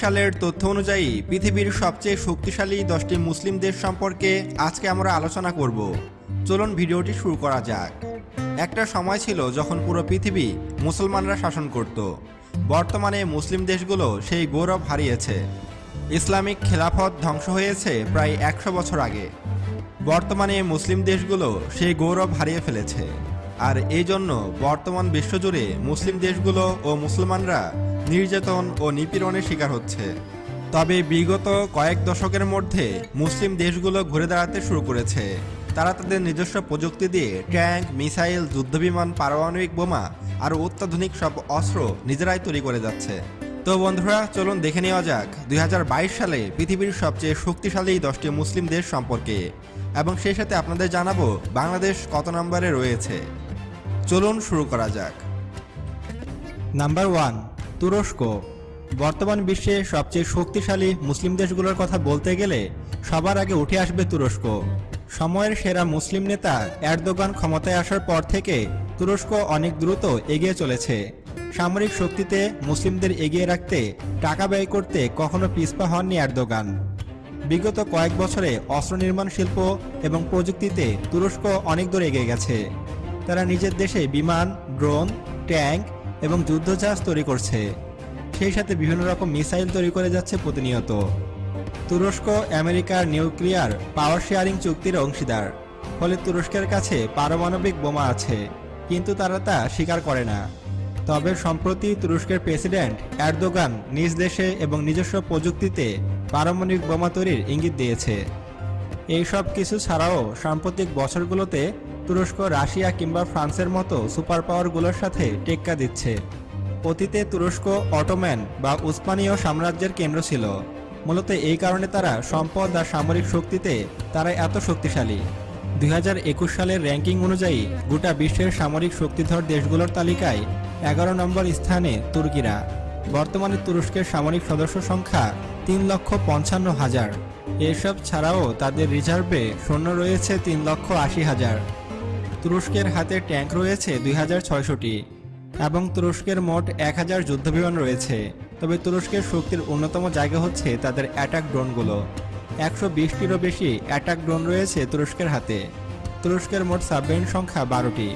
সালের তথ্য অনুযায়ী পৃথিবীর সবচেয়ে শক্তিশালী দশটি মুসলিম দেশ সম্পর্কে আজকে আমরা আলোচনা করব। চলুন ভিডিওটি শুরু করা যাক। একটা সময় ছিল যখন পুরো পৃথিবী মুসলমানরা শাসন করত। বর্তমানে মুসলিম দেশগুলো সেই গৌরব হারিয়েছে। ইসলামিক খেলাফত ধ্বংস হয়েছে প্রায় একশো বছর আগে। বর্তমানে মুসলিম দেশগুলো সেই গৌরব হারিয়ে ফেলেছে। আর এই জন্য বর্তমান বিশ্বজুড়ে মুসলিম দেশগুলো ও মুসলমানরা নির্যাতন ও নিপীড়নের শিকার হচ্ছে। তবে বিগত কয়েক দশকের মধ্যে মুসলিম দেশগুলো ঘুরে দাঁড়াতে শুরু করেছে। তারা তাদের নিজস্ব প্রযুক্তি দিয়ে ট্যাঙ্ক, মিসাইল, যুদ্ধবিমান, পারমাণবিক বোমা আর অত্যাধুনিক সব অস্ত্র নিজেরাই তৈরি করে যাচ্ছে। তো বন্ধুরা, চলুন দেখে নেওয়া যাক দুই হাজার বাইশ সালে পৃথিবীর সবচেয়ে শক্তিশালী দশটি মুসলিম দেশ সম্পর্কে। এবং সেই সাথে আপনাদের জানাব বাংলাদেশ কত নম্বরে রয়েছে। চলুন শুরু করা যাক। নাম্বার ওয়ান তুরস্ক। বর্তমান বিশ্বে সবচেয়ে শক্তিশালী মুসলিম দেশগুলোর কথা বলতে গেলে সবার আগে উঠে আসবে তুরস্ক। সময়ের সেরা মুসলিম নেতা এরদোগান ক্ষমতায় আসার পর থেকে তুরস্ক অনেক দ্রুত এগিয়ে চলেছে। সামরিক শক্তিতে মুসলিমদের এগিয়ে রাখতে টাকা ব্যয় করতে কখনো পিছপা হননি এরদোগান। বিগত কয়েক বছরে অস্ত্র নির্মাণ শিল্প এবং প্রযুক্তিতে তুরস্ক অনেক দূর এগিয়ে গেছে। তারা নিজের দেশে বিমান, ড্রোন, ট্যাঙ্ক এবং যুদ্ধজাহাজ তৈরি করছে। সেই সাথে বিভিন্ন রকম মিসাইল তৈরি করে যাচ্ছে প্রতিনিয়ত। তুরস্ক, আমেরিকার নিউক্লিয়ার পাওয়ার শেয়ারিং চুক্তির অংশীদার। ফলে তুরস্কের কাছে পারমাণবিক বোমা আছে, কিন্তু তারা তা স্বীকার করে না। তবে সম্প্রতি তুরস্কের প্রেসিডেন্ট এরদোগান নিজ দেশে এবং নিজস্ব প্রযুক্তিতে পারমাণবিক বোমা তৈরির ইঙ্গিত দিয়েছে। এই সব কিছু ছাড়াও সাম্প্রতিক বছরগুলোতে তুরস্ক, রাশিয়া কিংবা ফ্রান্সের মতো সুপার পাওয়ারগুলোর সাথে টেক্কা দিচ্ছে। অতীতে তুরস্ক, অটোম্যান বা উসমানীয় সাম্রাজ্যের কেন্দ্র ছিল। মূলত এই কারণে তারা সম্পদ আর সামরিক শক্তিতে তারা এত শক্তিশালী। দুই হাজার একুশ সালের র্যাঙ্কিং অনুযায়ী গোটা বিশ্বের সামরিক শক্তিধর দেশগুলোর তালিকায় এগারো নম্বর স্থানে তুর্কিরা বর্তমানে তুরস্কের সামরিক সদস্য সংখ্যা তিন লক্ষ পঞ্চান্ন হাজার। এসব ছাড়াও তাদের রিজার্ভে সৈন্য রয়েছে তিন লক্ষ আশি হাজার। তুরস্কের হাতে ট্যাঙ্ক রয়েছে দুই এবং তুরস্কের মোট এক হাজার যুদ্ধবিমান রয়েছে। তবে তুরস্কের শক্তির অন্যতম জায়গা হচ্ছে তাদের অ্যাটাক ড্রোনগুলো। একশো বিশটিরও বেশি অ্যাটাক ড্রোন রয়েছে তুরস্কের হাতে। তুরস্কের মোট সাবমেরিন সংখ্যা বারোটি।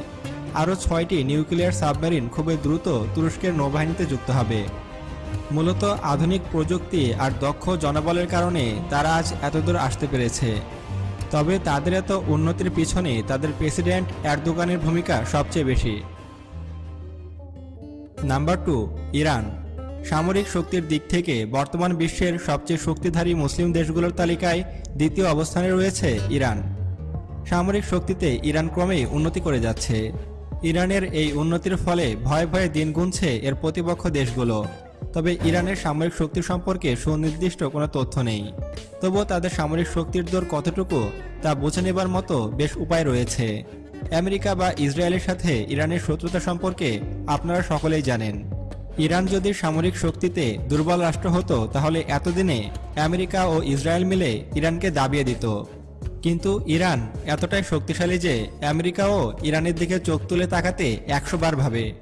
আরও ছয়টি নিউক্লিয়ার সাবমেরিন খুবই দ্রুত তুরস্কের নৌবাহিনীতে যুক্ত হবে। মূলত আধুনিক প্রযুক্তি আর দক্ষ জনবলের কারণে তারা আজ এতদূর আসতে পেরেছে। তবে তাদের এত উন্নতির পিছনে তাদের প্রেসিডেন্ট এরদোগানের ভূমিকা সবচেয়ে বেশি। Number two, Iran. সামরিক শক্তির দিক থেকে বর্তমান বিশ্বের সবচেয়ে শক্তিধারী মুসলিম দেশগুলোর তালিকায় দ্বিতীয় অবস্থানে রয়েছে ইরান। সামরিক শক্তিতে ইরান ক্রমেই উন্নতি করে যাচ্ছে। ইরানের এই উন্নতির ফলে ভয়ে ভয়ে দিন গুনছে এর প্রতিপক্ষ দেশগুলো। তবে ইরানের সামরিক শক্তি সম্পর্কে সুনির্দিষ্ট কোনো তথ্য নেই। তবুও তাদের সামরিক শক্তির দর কতটুকু, তা বুঝে নেবার মতো বেশ উপায় রয়েছে। আমেরিকা বা ইসরায়েলের সাথে ইরানের শত্রুতা সম্পর্কে আপনারা সকলেই জানেন। ইরান যদি সামরিক শক্তিতে দুর্বল রাষ্ট্র হতো, তাহলে এতদিনে আমেরিকা ও ইসরায়েল মিলে ইরানকে দাবিয়ে দিত। কিন্তু ইরান এতটাই শক্তিশালী যে আমেরিকাও ইরানের দিকে চোখ তুলে তাকাতে একশো বার ভাবে।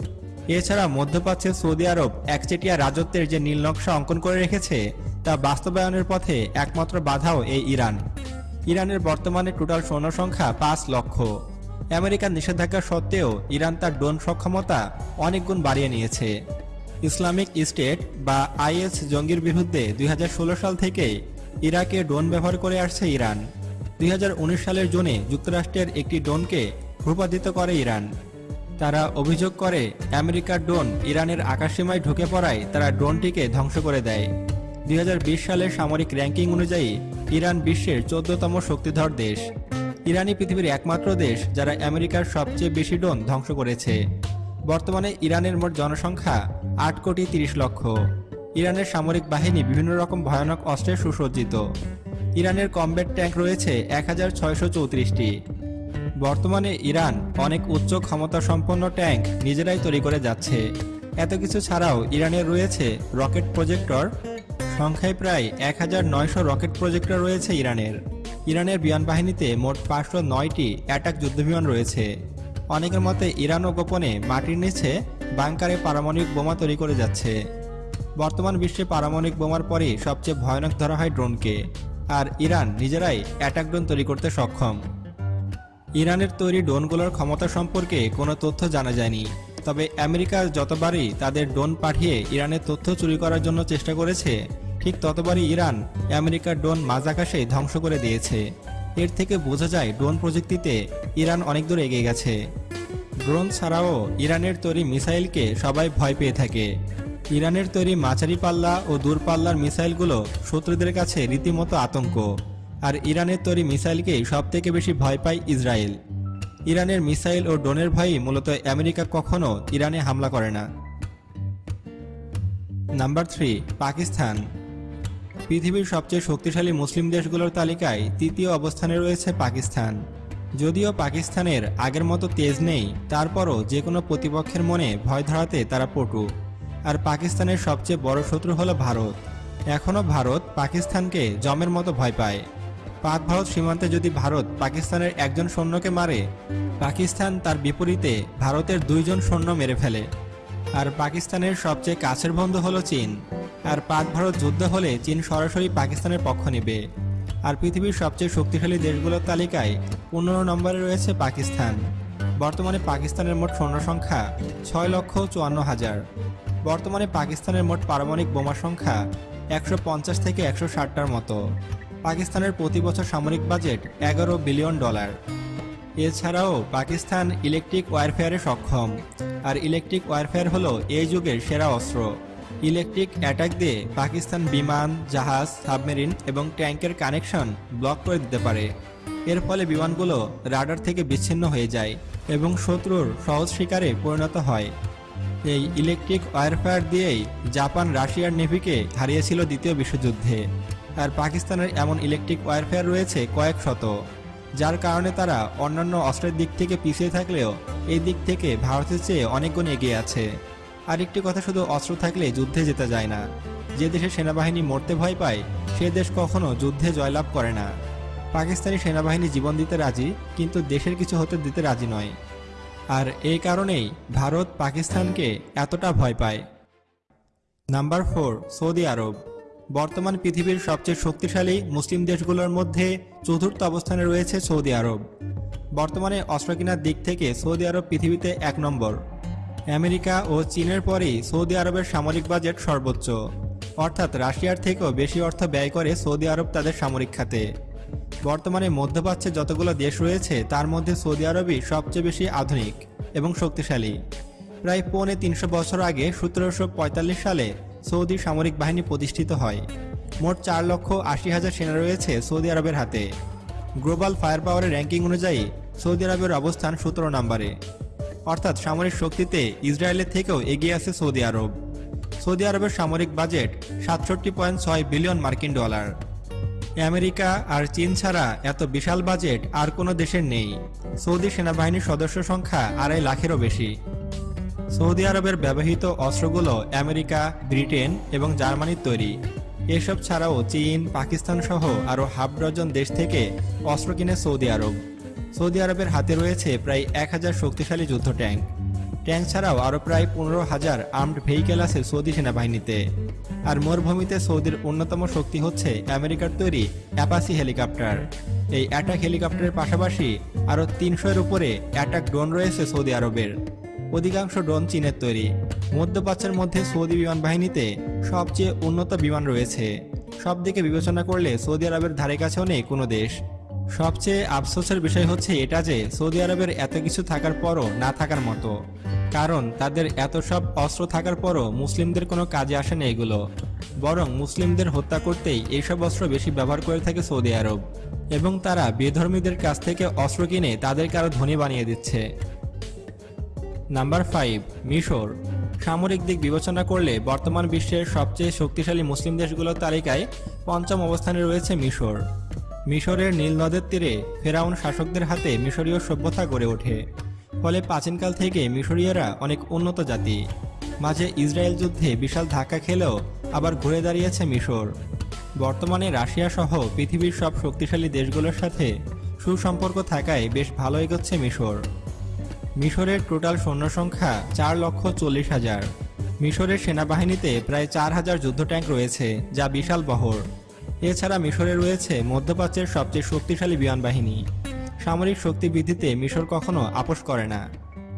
এছাড়া মধ্যপ্রাচ্যের সৌদি আরব একচেটিয়া রাজত্বের যে নীল নকশা অঙ্কন করে রেখেছে, তা বাস্তবায়নের পথে একমাত্র বাধাও এই ইরান। ইরানের বর্তমানে টোটাল সৈন্য সংখ্যা পাঁচ লক্ষ। আমেরিকার নিষেধাজ্ঞা সত্ত্বেও ইরান তার ড্রোন সক্ষমতা অনেক গুণ বাড়িয়ে নিয়েছে। ইসলামিক স্টেট বা আইএস জঙ্গির বিরুদ্ধে দুই হাজার ষোলো সাল থেকে ইরাকে ড্রোন ব্যবহার করে আসছে ইরান। দুই হাজার উনিশ সালের জুনে যুক্তরাষ্ট্রের একটি ড্রোনকে ভূপাতিত করে ইরান। তারা অভিযোগ করে, আমেরিকার ড্রোন ইরানের আকাশসীমায় ঢুকে পড়ায় তারা ড্রোনটিকে ধ্বংস করে দেয়। দুই হাজার বিশ সালের সামরিক র্যাঙ্কিং অনুযায়ী, ইরান বিশ্বের চোদ্দতম শক্তিধর দেশ। ইরানই পৃথিবীর একমাত্র দেশ যারা আমেরিকার সবচেয়ে বেশি ড্রোন ধ্বংস করেছে। বর্তমানে ইরানের মোট জনসংখ্যা আট কোটি তিরিশ লক্ষ। ইরানের সামরিক বাহিনী বিভিন্ন রকম ভয়ানক অস্ত্রে সুসজ্জিত। ইরানের কমব্যাট ট্যাঙ্ক রয়েছে এক হাজার ছয়শো চৌত্রিশটি। বর্তমানে ইরান অনেক উচ্চ ক্ষমতা সম্পন্ন ট্যাঙ্ক নিজেরাই তৈরি করে যাচ্ছে। এত কিছু ছাড়াও ইরানের রয়েছে রকেট প্রজেক্টর। সংখ্যায় প্রায় এক হাজার নয়শো রকেট প্রজেক্টর রয়েছে ইরানের। ইরানের বিমান বাহিনীতে মোট পাঁচশো নয়টি অ্যাটাক যুদ্ধবিমান রয়েছে। অনেকের মতে ইরানও গোপনে মাটির নিচে বাংকারে পারমাণবিক বোমা তৈরি করে যাচ্ছে। বর্তমান বিশ্বে পারমাণবিক বোমার পরে সবচেয়ে ভয়ানক ধরা হয় ড্রোনকে। আর ইরান নিজেরাই অ্যাটাক ড্রোন তৈরি করতে সক্ষম। ইরানের তৈরি ড্রোনগুলোর ক্ষমতা সম্পর্কে কোনো তথ্য জানা যায়নি। তবে আমেরিকা যতবারই তাদের ড্রোন পাঠিয়ে ইরানের তথ্য চুরি করার জন্য চেষ্টা করেছে, ঠিক ততবারই ইরান আমেরিকার ড্রোন মাঝ আকাশে ধ্বংস করে দিয়েছে। এর থেকে বোঝা যায় ড্রোন প্রযুক্তিতে ইরান অনেক দূর এগিয়ে গেছে। ড্রোন ছাড়াও ইরানের তৈরি মিসাইলকে সবাই ভয় পেয়ে থাকে। ইরানের তৈরি মাঝারি পাল্লা ও দূরপাল্লার মিসাইলগুলো শত্রুদের কাছে রীতিমতো আতঙ্ক। আর ইরানের তৈরি মিসাইলকেই সবথেকে বেশি ভয় পায় ইসরায়েল। ইরানের মিসাইল ও ড্রোনের ভয়ই মূলত আমেরিকা কখনো ইরানে হামলা করে না। Number three, Pakistan. পৃথিবীর সবচেয়ে শক্তিশালী মুসলিম দেশগুলোর তালিকায় তৃতীয় অবস্থানে রয়েছে পাকিস্তান। যদিও পাকিস্তানের আগের মতো তেজ নেই, তারপরও যে কোনো প্রতিপক্ষের মনে ভয় ধরাতে তারা পটু। আর পাকিস্তানের সবচেয়ে বড় শত্রু হলো ভারত। এখনও ভারত পাকিস্তানকে জমের মতো ভয় পায়। পাক ভারত সীমান্তে যদি ভারত পাকিস্তানের একজন সৈন্যকে মারে, পাকিস্তান তার বিপরীতে ভারতের দুইজন সৈন্য মেরে ফেলে। আর পাকিস্তানের সবচেয়ে কাছের বন্ধু হলো চীন। আর পাক ভারত যুদ্ধ হলে চীন সরাসরি পাকিস্তানের পক্ষ নেবে। আর পৃথিবীর সবচেয়ে শক্তিশালী দেশগুলোর তালিকায় পনেরো নম্বরে রয়েছে পাকিস্তান। বর্তমানে পাকিস্তানের মোট সৈন্য সংখ্যা ছয় লক্ষ চুয়ান্ন হাজার। বর্তমানে পাকিস্তানের মোট পারমাণবিক বোমা সংখ্যা একশো পঞ্চাশ থেকে একশো ষাটটার মতো। পাকিস্তানের প্রতি বছর সামরিক বাজেট এগারো বিলিয়ন ডলার। এছাড়াও পাকিস্তান ইলেকট্রিক ওয়ারফেয়ারে সক্ষম। আর ইলেকট্রিক ওয়ারফেয়ার হলো এই যুগের সেরা অস্ত্র। ইলেকট্রিক অ্যাটাক দিয়ে পাকিস্তান বিমান, জাহাজ, সাবমেরিন এবং ট্যাঙ্কের কানেকশন ব্লক করে দিতে পারে। এর ফলে বিমানগুলো রাডার থেকে বিচ্ছিন্ন হয়ে যায় এবং শত্রুর সহজ শিকারে পরিণত হয়। এই ইলেকট্রিক ওয়ারফেয়ার দিয়েই জাপান রাশিয়ার নেভিকে হারিয়েছিল দ্বিতীয় বিশ্বযুদ্ধে। আর পাকিস্তানের এমন ইলেকট্রিক ওয়ারফেয়ার রয়েছে কয়েক শত, যার কারণে তারা অন্যান্য অস্ত্রের দিক থেকে পিছিয়ে থাকলেও এই দিক থেকে ভারতের চেয়ে অনেকগুণ এগিয়ে আছে। আরেকটি কথা, শুধু অস্ত্র থাকলে যুদ্ধে যেতে যায় না। যে দেশে সেনাবাহিনী মরতে ভয় পায়, সে দেশ কখনো যুদ্ধে জয়লাভ করে না। পাকিস্তানি সেনাবাহিনী জীবন দিতে রাজি, কিন্তু দেশের কিছু হতে দিতে রাজি নয়। আর এই কারণেই ভারত পাকিস্তানকে এতটা ভয় পায়। Number four, Saudi Arab. বর্তমান পৃথিবীর সবচেয়ে শক্তিশালী মুসলিম দেশগুলোর মধ্যে চতুর্থ অবস্থানে রয়েছে সৌদি আরব। বর্তমানে অস্ত্র কেনার দিক থেকে সৌদি আরব পৃথিবীতে এক নম্বর। আমেরিকা ও চীনের পরেই সৌদি আরবের সামরিক বাজেট সর্বোচ্চ। অর্থাৎ রাশিয়ার থেকেও বেশি অর্থ ব্যয় করে সৌদি আরব তাদের সামরিক খাতে। বর্তমানে মধ্যপ্রাচ্যে যতগুলো দেশ রয়েছে, তার মধ্যে সৌদি আরবই সবচেয়ে বেশি আধুনিক এবং শক্তিশালী। প্রায় পৌনে তিনশো বছর আগে সতেরোশো পঁয়তাল্লিশ সালে সৌদি সামরিক বাহিনী প্রতিষ্ঠিত হয়। মোট চার লক্ষ আশি হাজার সেনা রয়েছে সৌদি আরবের হাতে। গ্লোবাল ফায়ার পাওয়ারের র্যাঙ্কিং অনুযায়ী সৌদি আরবের অবস্থান সতেরো নম্বরে। অর্থাৎ সামরিক শক্তিতে ইসরায়েলের থেকেও এগিয়ে আছে সৌদি আরব। সৌদি আরবের সামরিক বাজেট সাতষট্টি পয়েন্ট ছয় বিলিয়ন মার্কিন ডলার। আমেরিকা আর চীন ছাড়া এত বিশাল বাজেট আর কোনো দেশের নেই। সৌদি সেনাবাহিনীর সদস্য সংখ্যা আড়াই লাখেরও বেশি। সৌদি আরবের ব্যবহৃত অস্ত্রগুলো আমেরিকা, ব্রিটেন এবং জার্মানির তৈরি। এসব ছাড়াও চীন, পাকিস্তান সহ আরও হাফ ডজন দেশ থেকে অস্ত্র কিনে সৌদি আরব। সৌদি আরবের হাতে রয়েছে প্রায় এক হাজার শক্তিশালী যুদ্ধ ট্যাঙ্ক। ট্যাঙ্ক ছাড়াও আরও প্রায় পনেরো হাজার আর্মড ভেহিকেল আছে সৌদি সেনাবাহিনীতে। আর মরুভূমিতে সৌদির অন্যতম শক্তি হচ্ছে আমেরিকার তৈরি অ্যাপাসি হেলিকপ্টার। এই অ্যাটাক হেলিকপ্টারের পাশাপাশি আরও তিনশোর উপরে অ্যাটাক ড্রোন রয়েছে সৌদি আরবের। অধিকাংশ ড্রোন চীনের তৈরি। মধ্যপ্রাচ্যের মধ্যে সৌদি বিমান বাহিনীতে সবচেয়ে উন্নত বিমান রয়েছে। সব দিকে বিবেচনা করলে সৌদি আরবের ধারে কাছেও নেই কোনো দেশ। সবচেয়ে আফসোসের বিষয় হচ্ছে এটা যে সৌদি আরবের এত কিছু থাকার পরও না থাকার মতো। কারণ তাদের এত সব অস্ত্র থাকার পরও মুসলিমদের কোনো কাজে আসে না এগুলো। বরং মুসলিমদের হত্যা করতেই এইসব অস্ত্র বেশি ব্যবহার করে থাকে সৌদি আরব। এবং তারা বেধর্মীদের কাছ থেকে অস্ত্র কিনে তাদেরকে আরও ধনী বানিয়ে দিচ্ছে। নাম্বার ফাইভ মিশর। সামরিক দিক বিবেচনা করলে বর্তমান বিশ্বের সবচেয়ে শক্তিশালী মুসলিম দেশগুলোর তালিকায় পঞ্চম অবস্থানে রয়েছে মিশর। মিশরের নীল নদের তীরে ফেরাউন শাসকদের হাতে মিশরীয় সভ্যতা গড়ে ওঠে। ফলে প্রাচীনকাল থেকে মিশরীয়রা অনেক উন্নত জাতি। মাঝে ইসরায়েল যুদ্ধে বিশাল ধাক্কা খেলেও আবার ঘুরে দাঁড়িয়েছে মিশর। বর্তমানে রাশিয়া সহ পৃথিবীর সব শক্তিশালী দেশগুলোর সাথে সুসম্পর্ক থাকায় বেশ ভালো এগোচ্ছে মিশর। মিশরের টোটাল সৈন্য সংখ্যা চার লক্ষ চল্লিশ হাজার। মিশরের সেনাবাহিনীতে প্রায় চার হাজার যুদ্ধ ট্যাঙ্ক রয়েছে, যা বিশাল বহর। এছাড়া মিশরে রয়েছে মধ্যপ্রাচ্যের সবচেয়ে শক্তিশালী বিমান বাহিনী। সামরিক শক্তি বৃদ্ধিতে মিশর কখনো আপোষ করে না।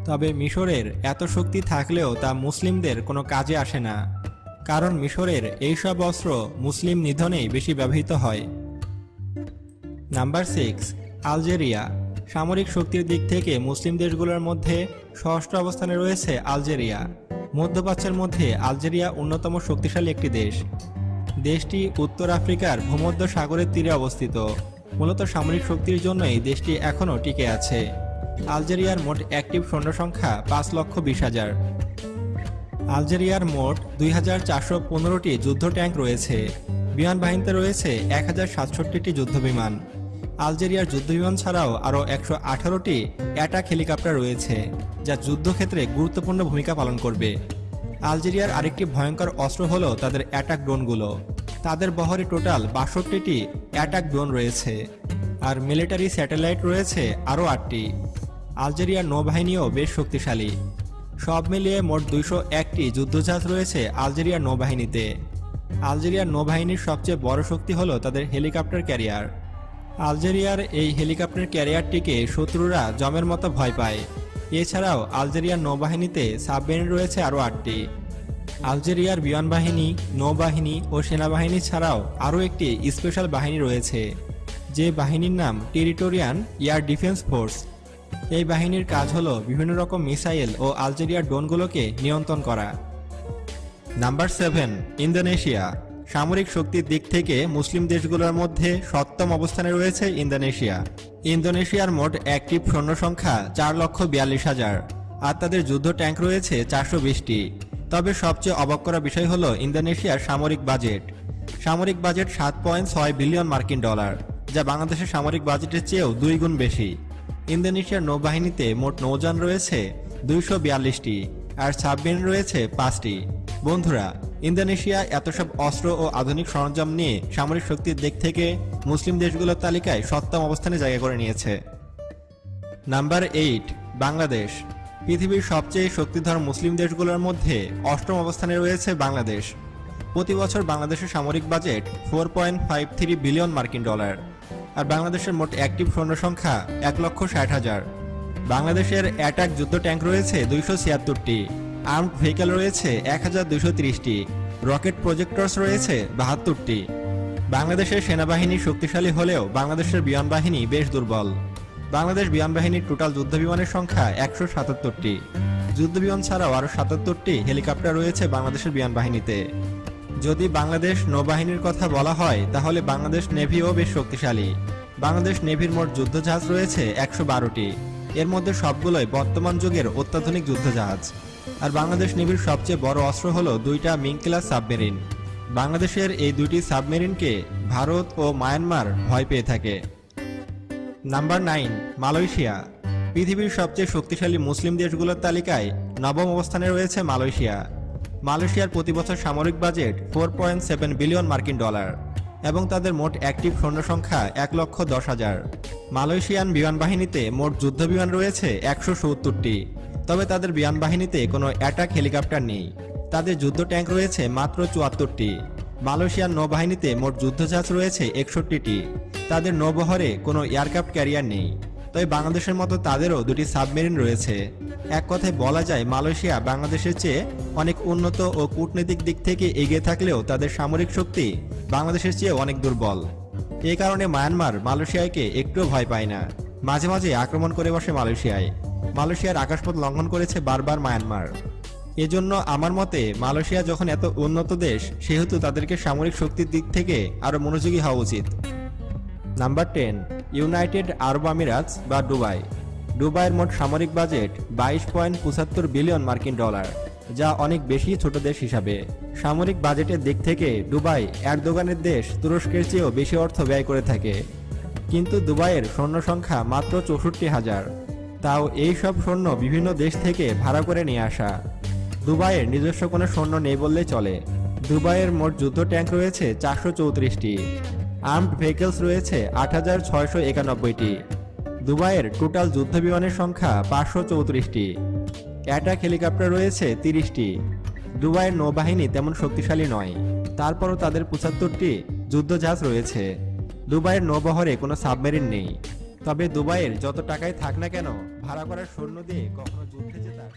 তবে মিশরের এত শক্তি থাকলেও তা মুসলিমদের কোনো কাজে আসে না। কারণ মিশরের এইসব অস্ত্র মুসলিম নিধনেই বেশি ব্যবহৃত হয়। Number six, Algeria. সামরিক শক্তির দিক থেকে মুসলিম দেশগুলোর মধ্যে ষষ্ঠ অবস্থানে রয়েছে আলজেরিয়া। মধ্যপ্রাচ্যের মধ্যে আলজেরিয়া অন্যতম শক্তিশালী একটি দেশ। দেশটি উত্তর আফ্রিকার ভূমধ্য সাগরের তীরে অবস্থিত। মূলত সামরিক শক্তির জন্যই দেশটি এখনও টিকে আছে। আলজেরিয়ার মোট অ্যাক্টিভ সৈন্য সংখ্যা পাঁচ লক্ষ বিশ হাজার। আলজেরিয়ার মোট দুই হাজার চারশো পনেরোটি যুদ্ধ ট্যাঙ্ক রয়েছে। বিমান বাহিনীতে রয়েছে এক হাজার সাতষট্টিটি যুদ্ধবিমান। আলজেরিয়ার যুদ্ধবিমান ছাড়াও আরও একশো আঠারোটি অ্যাটাক হেলিকপ্টার রয়েছে, যা যুদ্ধক্ষেত্রে গুরুত্বপূর্ণ ভূমিকা পালন করবে। আলজেরিয়ার আরেকটি ভয়ঙ্কর অস্ত্র হলো তাদের অ্যাটাক ড্রোনগুলো। তাদের বহরে টোটাল বাষট্টিটি অ্যাটাক ড্রোন রয়েছে, আর মিলিটারি স্যাটেলাইট রয়েছে আরও আটটি। আলজেরিয়ার নৌবাহিনীও বেশ শক্তিশালী। সব মিলিয়ে মোট দুইশো একটি যুদ্ধজাহাজ রয়েছে আলজেরিয়ার নৌবাহিনীতে। আলজেরিয়ার নৌবাহিনীর সবচেয়ে বড় শক্তি হলো তাদের হেলিকপ্টার ক্যারিয়ার। আলজেরিয়ার এই হেলিকপ্টার ক্যারিয়ারটিকে শত্রুরা জমের মতো ভয় পায়। এছাড়াও আলজেরিয়ার নৌবাহিনীতে সাবমেরিন রয়েছে আরও আটটি। আলজেরিয়ার বিমান বাহিনী নৌবাহিনী ও সেনাবাহিনী ছাড়াও আরও একটি স্পেশাল বাহিনী রয়েছে, যে বাহিনীর নাম টেরিটোরিয়ান এয়ার ডিফেন্স ফোর্স। এই বাহিনীর কাজ হলো বিভিন্ন রকম মিসাইল ও আলজেরিয়ার ড্রোনগুলোকে নিয়ন্ত্রণ করা। Number seven, Indonesia. সামরিক শক্তির দিক থেকে মুসলিম দেশগুলোর মধ্যে সপ্তম অবস্থানে রয়েছে ইন্দোনেশিয়া। ইন্দোনেশিয়ার মোট অ্যাক্টিভ সৈন্য সংখ্যা চার লক্ষ বিয়াল্লিশ হাজার, আর তাদের যুদ্ধ ট্যাঙ্ক রয়েছে চারশো বিশটি। তবে সবচেয়ে অবাক করা বিষয় হল ইন্দোনেশিয়ার সামরিক বাজেট। সামরিক বাজেট সাত পয়েন্ট ছয় বিলিয়ন মার্কিন ডলার, যা বাংলাদেশের সামরিক বাজেটের চেয়েও দুই গুণ বেশি। ইন্দোনেশিয়ার নৌবাহিনীতে মোট নৌযান রয়েছে দুইশো বিয়াল্লিশটি, আর সাবমেরিন রয়েছে পাঁচটি। বন্ধুরা ইন্দোনেশিয়া এত সব অস্ত্র ও আধুনিক সরঞ্জাম নিয়ে সামরিক শক্তির দিক থেকে মুসলিম দেশগুলোর তালিকায় সপ্তম অবস্থানে জায়গা করে নিয়েছে। Number eight, Bangladesh. পৃথিবীর সবচেয়ে শক্তিধর মুসলিম দেশগুলোর মধ্যে অষ্টম অবস্থানে রয়েছে বাংলাদেশ। প্রতি বছর বাংলাদেশের সামরিক budget four point five three billion মার্কিন ডলার। আর বাংলাদেশের মোট অ্যাক্টিভ সৈন্য সংখ্যা এক লক্ষ ষাট হাজার। বাংলাদেশের অ্যাটাক যুদ্ধ ট্যাঙ্ক রয়েছে দুইশো ছিয়াত্তরটি। আর্মড ভেহিকেল রয়েছে এক হাজার দুইশো তিরিশটি। রকেট প্রজেক্টরস রয়েছে বাহাত্তরটি। বাংলাদেশের সেনাবাহিনী শক্তিশালী হলেও বাংলাদেশের বিমান বাহিনী বেশ দুর্বল। বাংলাদেশ বিমান বাহিনীর টোটাল যুদ্ধ বিমানের সংখ্যা একশো সাতাত্তরটি। যুদ্ধ বিমান ছাড়াও আরও সাতাত্তরটি হেলিকপ্টার রয়েছে বাংলাদেশের বিমান বাহিনীতে। যদি বাংলাদেশ নৌবাহিনীর কথা বলা হয়, তাহলে বাংলাদেশ নেভিও বেশ শক্তিশালী। বাংলাদেশ নেভির মোট যুদ্ধজাহাজ রয়েছে একশো বারোটি। এর মধ্যে সবগুলোই বর্তমান যুগের অত্যাধুনিক যুদ্ধজাহাজ। আর বাংলাদেশ নেভির সবচেয়ে বড় অস্ত্র হল দুইটা মিং ক্লাস সাবমেরিন। বাংলাদেশের এই দুইটি সাবমেরিনকে ভারত ও মায়ানমার ভয় পেয়ে থাকে। Number nine, Malaysia. পৃথিবীর সবচেয়ে শক্তিশালী মুসলিম দেশগুলোর তালিকায় নবম অবস্থানে রয়েছে মালয়েশিয়া। মালয়েশিয়ার প্রতি বছর সামরিক budget four point seven billion মার্কিন ডলার এবং তাদের মোট অ্যাক্টিভ সৈন্য সংখ্যা এক লক্ষ দশ হাজার। মালয়েশিয়ান বিমান বাহিনীতে মোট যুদ্ধ বিমান রয়েছে একশো সত্তরটি। তবে তাদের বিমান বাহিনীতে কোনো অ্যাটাক হেলিকপ্টার নেই। তাদের যুদ্ধ ট্যাঙ্ক রয়েছে মাত্র চুয়াত্তরটি। মালয়েশিয়ার নৌবাহিনীতে মোট যুদ্ধজাহাজ রয়েছে একষট্টিটি। তাদের নৌবহরে কোনো এয়ারক্রাফট ক্যারিয়ার নেই। তবে বাংলাদেশের মতো তাদেরও দুটি সাবমেরিন রয়েছে। এক কথায় বলা যায়, মালয়েশিয়া বাংলাদেশের চেয়ে অনেক উন্নত ও কূটনৈতিক দিক থেকে এগিয়ে থাকলেও তাদের সামরিক শক্তি বাংলাদেশের চেয়ে অনেক দুর্বল। এই কারণে মায়ানমার মালয়েশিয়াকে একটুও ভয় পায় না। মাঝে মাঝে আক্রমণ করে বসে মালয়েশিয়ায়। মালয়েশিয়ার আকাশপথ লঙ্ঘন করেছে বারবার মায়ানমার। এজন্য আমার মতে, মালয়েশিয়া যখন এত উন্নত দেশ, সেহেতু তাদেরকে সামরিক শক্তির দিক থেকে আরও মনোযোগী হওয়া উচিত। Number ten, United Arab Emirates বা দুবাই। দুবাইয়ের মোট সামরিক বাজেট বাইশ পয়েন্ট পঁচাত্তর বিলিয়ন মার্কিন ডলার, যা অনেক বেশি ছোট দেশ হিসাবে। সামরিক বাজেটের দিক থেকে দুবাই এরদোগানের দেশ তুরস্কের চেয়েও বেশি অর্থ ব্যয় করে থাকে। কিন্তু দুবাইয়ের সৈন্য সংখ্যা মাত্র চৌষট্টি হাজার। তাও এই সব সৈন্য বিভিন্ন দেশ থেকে ভাড়া করে নিয়ে আসা। দুবাইয়ের নিজস্ব কোনো সৈন্য নেই বললেই চলে। দুবাইয়ের মোট যুদ্ধ ট্যাঙ্ক রয়েছে চারশো চৌত্রিশটি। আর্মড ভেহিকেলস রয়েছে আট হাজার ছয়শো একানব্বইটি। দুবাইয়ের টোটাল যুদ্ধ বিমানের সংখ্যা পাঁচশো চৌত্রিশটি। অ্যাটাক হেলিকপ্টার রয়েছে তিরিশটি। দুবাইয়ের নৌবাহিনী তেমন শক্তিশালী নয়। তারপরও তাদের পঁচাত্তরটি যুদ্ধজাহাজ রয়েছে। দুবাইয়ের নৌবহরে কোনো সাবমেরিন নেই। তবে দুবাইয়ের যত টাকাই থাক না কেন ভাড়া করার সৈন্য দিয়ে কখনো যুদ্ধে জেতার।